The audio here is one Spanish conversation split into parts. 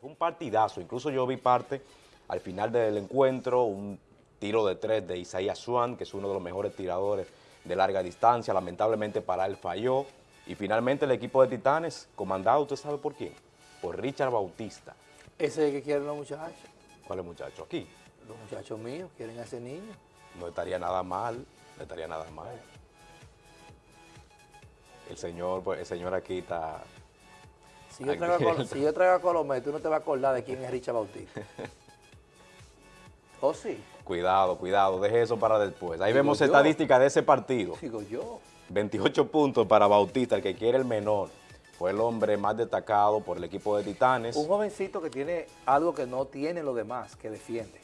Fue un partidazo, incluso yo vi parte al final del encuentro, un tiro de tres de Isaías Swan, que es uno de los mejores tiradores de larga distancia, lamentablemente para él falló, y finalmente el equipo de Titanes, comandado, ¿usted sabe por quién? Por Richard Bautista. Ese es el que quieren los muchachos. ¿Cuál es muchacho? Aquí. Los muchachos míos quieren a ese niño. No estaría nada mal, no estaría nada mal. El señor, pues, el señor aquí está... Si yo, traigo a, Col si yo traigo a Colomé, tú no te vas a acordar de quién es Richard Bautista. ¿O sí? Cuidado, cuidado, deje eso para después. Ahí Digo vemos estadísticas de ese partido. Digo yo. 28 puntos para Bautista, el que quiere el menor. Fue el hombre más destacado por el equipo de Titanes. Un jovencito que tiene algo que no tiene los demás, que defiende.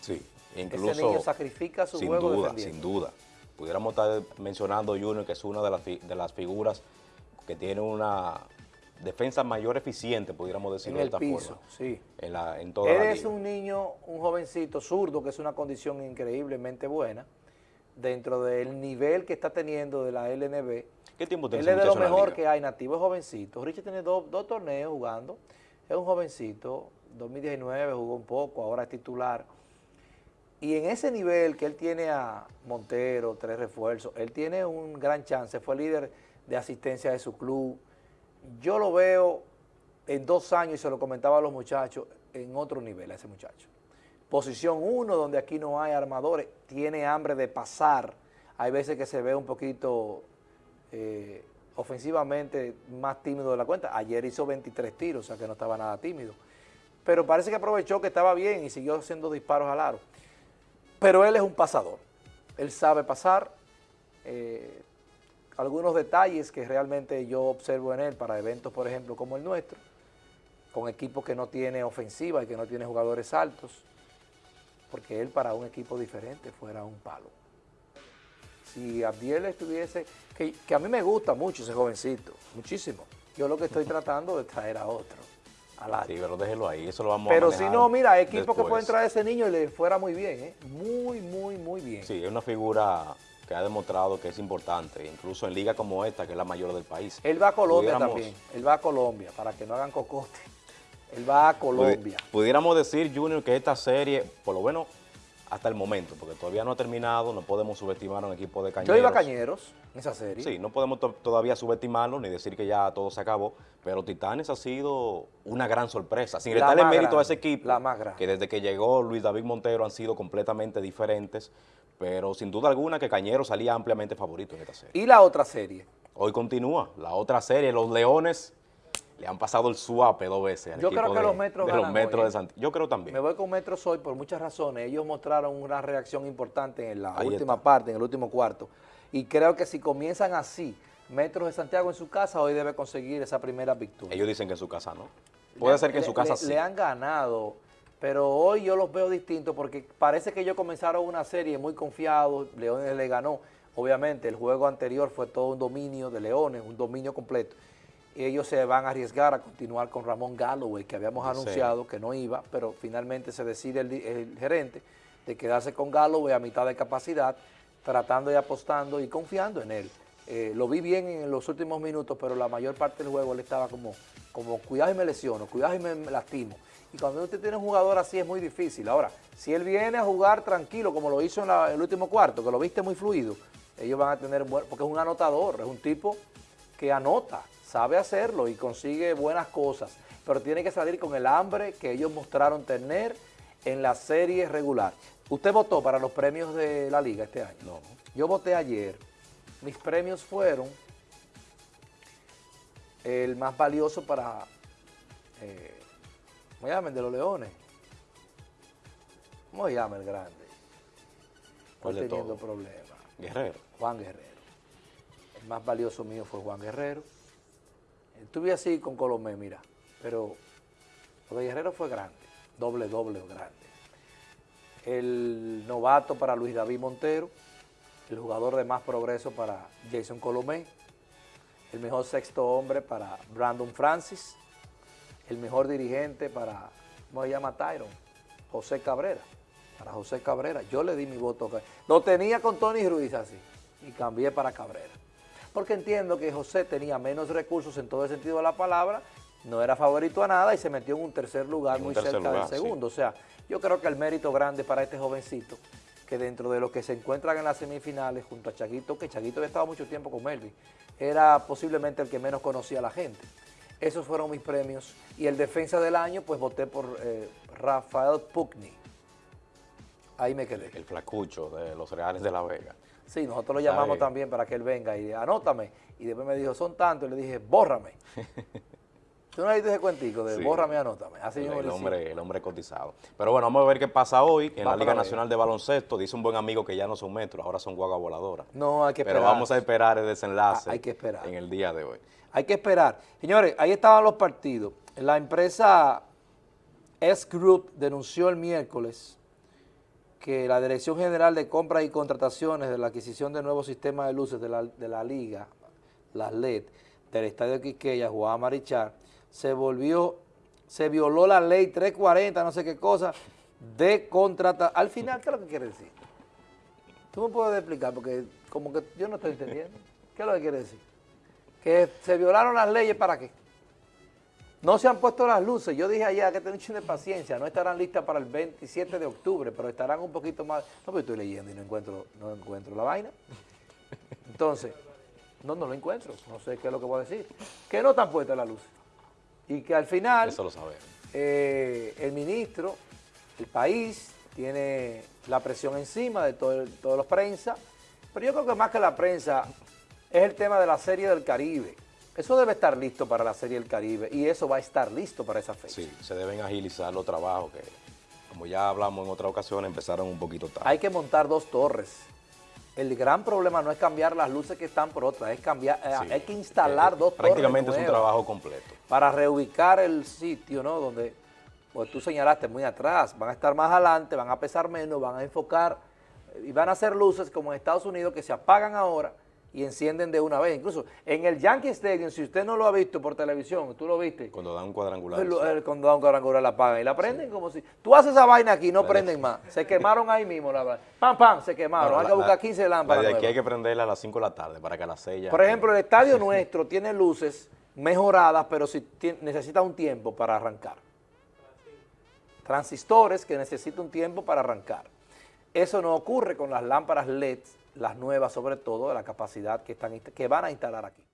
Sí, Ese incluso... niño sacrifica su sin juego duda, sin duda. Pudiéramos estar mencionando Junior, que es una de las, fi- de las figuras que tiene una defensa mayor eficiente, pudiéramos decirlo En de el esta piso, forma. sí. En, la, en toda Él la es un niño, un jovencito zurdo, que es una condición increíblemente buena, dentro del nivel que está teniendo de la LNB. ¿Qué tiempo tiene Él es de lo mejor que hay nativo, es jovencito. Richard tiene dos, dos torneos jugando, es un jovencito, 2019 jugó un poco, ahora es titular. Y en ese nivel que él tiene a Montero, tres refuerzos, él tiene un gran chance, fue líder de asistencia de su club. Yo lo veo en dos años, y se lo comentaba a los muchachos, en otro nivel a ese muchacho. Posición 1, donde aquí no hay armadores, tiene hambre de pasar. Hay veces que se ve un poquito eh, ofensivamente más tímido de la cuenta. Ayer hizo 23 tiros, o sea que no estaba nada tímido. Pero parece que aprovechó que estaba bien y siguió haciendo disparos al aro. Pero él es un pasador. Él sabe pasar. eh, algunos detalles que realmente yo observo en él para eventos, por ejemplo, como el nuestro, con equipos que no tiene ofensiva y que no tiene jugadores altos, porque él para un equipo diferente fuera un palo. Si Abdiel estuviese, que, que a mí me gusta mucho ese jovencito, muchísimo. Yo lo que estoy tratando de traer a otro. Sí, pero déjelo ahí, eso lo vamos a Pero si no, mira, que después. pueden traer a ese niño y le fuera muy bien, ¿eh? Muy, muy, muy bien. Sí, es una figura que ha demostrado que es importante, incluso en liga como esta, que es la mayor del país. Él va a Colombia Pudiéramos- también, él va a Colombia, para que no hagan cocote. Él va a Colombia. Pudiéramos decir, Junior, que esta serie, por lo menos hasta el momento, porque todavía no ha terminado, no podemos subestimar a un equipo de Yo cañeros. iba a Cañeros en esa serie. Sí, no podemos to- todavía subestimarlo ni decir que ya todo se acabó, pero Titanes ha sido una gran sorpresa. Sin restarle mérito a ese equipo, la más grande. que desde que llegó Luis David Montero han sido completamente diferentes, pero sin duda alguna que Cañeros salía ampliamente favorito en esta serie. Y la otra serie. Hoy continúa la otra serie, los Leones le han pasado el suape dos veces al Yo equipo creo que de, los Metros de los ganan Metros hoy, de ¿eh? Santiago. Yo creo también. Me voy con Metros hoy por muchas razones. Ellos mostraron una reacción importante en la Ahí última está. parte, en el último cuarto. Y creo que si comienzan así, Metros de Santiago en su casa, hoy debe conseguir esa primera victoria. Ellos dicen que en su casa no. Puede Le- ser que en su casa le- sí. Le han ganado, pero hoy yo los veo distintos porque parece que ellos comenzaron una serie muy confiados, Leones le ganó. Obviamente el juego anterior fue todo un dominio de Leones, un dominio completo. Ellos se van a arriesgar a continuar con Ramón Galloway, que habíamos anunciado que no iba, pero finalmente se decide el gerente de quedarse con Galloway a mitad de capacidad, tratando y apostando y confiando en él. Eh, lo vi bien en los últimos minutos, pero la mayor parte del juego él estaba como, como cuidado y me lesiono, cuidado y me lastimo. Y cuando usted tiene un jugador así es muy difícil. Ahora, si él viene a jugar tranquilo, como lo hizo en la- el último cuarto, que lo viste muy fluido, ellos van a tener, buen- porque es un anotador, es un tipo que anota, sabe hacerlo y consigue buenas cosas, pero tiene que salir con el hambre que ellos mostraron tener en la serie regular. ¿Usted votó para los premios de la liga este año? No. Yo voté ayer. Mis premios fueron el más valioso para, eh, ¿cómo se llama? El de los leones. ¿Cómo se llama el grande? ¿Cuál Estoy de teniendo todos? problemas. Guerrero. Juan Guerrero. El más valioso mío fue Juan Guerrero. Estuve así con Colomé, mira, pero lo de Guerrero fue grande, doble, doble grande. El novato para Luis David Montero, el jugador de más progreso para Jason Colomé, el mejor sexto hombre para Brandon Francis, el mejor dirigente para, ¿cómo se llama Tyron? José Cabrera, para José Cabrera. Yo le di mi voto. Lo tenía con Tony Ruiz así y cambié para Cabrera. Porque entiendo que José tenía menos recursos en todo el sentido de la palabra no era favorito a nada y se metió en un tercer lugar un muy tercer cerca lugar, del segundo. O sea, yo creo que el mérito grande para este jovencito, que dentro de los que se encuentran en las semifinales junto a Chaguito, que Chaguito había estado mucho tiempo con Melvin, era posiblemente el que menos conocía a la gente. Esos fueron mis premios. Y el defensa del año, pues voté por eh, Rafael Pugni. Ahí me quedé. El flacucho de los Reales de la Vega. Sí, nosotros lo llamamos también para que él venga y anótame. Y después me dijo, son tantos. Y le dije, bórrame. ¿Tú no diste ese cuentico de Sí. bórrame, anótame? Así El, hombre, el hombre cotizado. Pero bueno, vamos a ver qué pasa hoy en Va la Liga. Nacional de Baloncesto. Dice un buen amigo que ya no son metros, ahora son guagua voladoras. No, hay que Pero esperar. vamos a esperar el desenlace Ah, hay que esperar. en el día de hoy. Hay que esperar. Señores, ahí estaban los partidos. La empresa S Group denunció el miércoles que la Dirección General de Compras y Contrataciones de la adquisición de nuevos sistemas de luces de la, de la liga, las LED, del Estadio Quisqueya, Juan Marichal, se volvió, se violó la ley 340, no sé qué cosa, de contratar. Al final, ¿qué es lo que quiere decir? Tú me puedes explicar, porque como que yo no estoy entendiendo. ¿Qué es lo que quiere decir? Que se violaron las leyes para qué? No se han puesto las luces. Yo dije allá que tener un de paciencia. No estarán listas para el 27 de octubre, pero estarán un poquito más. No, pero estoy leyendo y no encuentro, no encuentro la vaina. Entonces, no, no lo encuentro. No sé qué es lo que voy a decir. Que no están puestas las luces. Y que al final Eso lo sabemos. eh, el ministro, el país, tiene la presión encima de todo, toda la prensa, pero yo creo que más que la prensa es el tema de la Serie del Caribe. Eso debe estar listo para la Serie del Caribe y eso va a estar listo para esa fecha. Sí, se deben agilizar los trabajos que, como ya hablamos en otra ocasión, empezaron un poquito tarde. Hay que montar dos torres. El gran problema no es cambiar las luces que están por otras, es cambiar, eh, Sí. hay que instalar Eh, dos torres Prácticamente es un trabajo completo. para reubicar el sitio, ¿no? Donde, pues tú señalaste muy atrás, van a estar más adelante, van a pesar menos, van a enfocar eh, y van a hacer luces como en Estados Unidos que se apagan ahora y encienden de una vez. Incluso en el Yankee Stadium, si usted no lo ha visto por televisión, tú lo viste, Cuando dan un cuadrangular. el, sí. el condado cuadrangular la apagan y la prenden como si... Tú haces esa vaina aquí, no prenden más. Se quemaron ahí mismo, la verdad. Pam, pam, se quemaron. Hay la- que buscar la- 15 la lámparas de aquí hay que prenderla a las 5 de la tarde para que a las 6 ya... Por ejemplo, el estadio nuestro tiene luces mejoradas, pero si necesita un tiempo para arrancar. Transistores que necesitan un tiempo para arrancar. Eso no ocurre con las lámparas LED, las nuevas sobre todo, la capacidad que, están, que van a instalar aquí.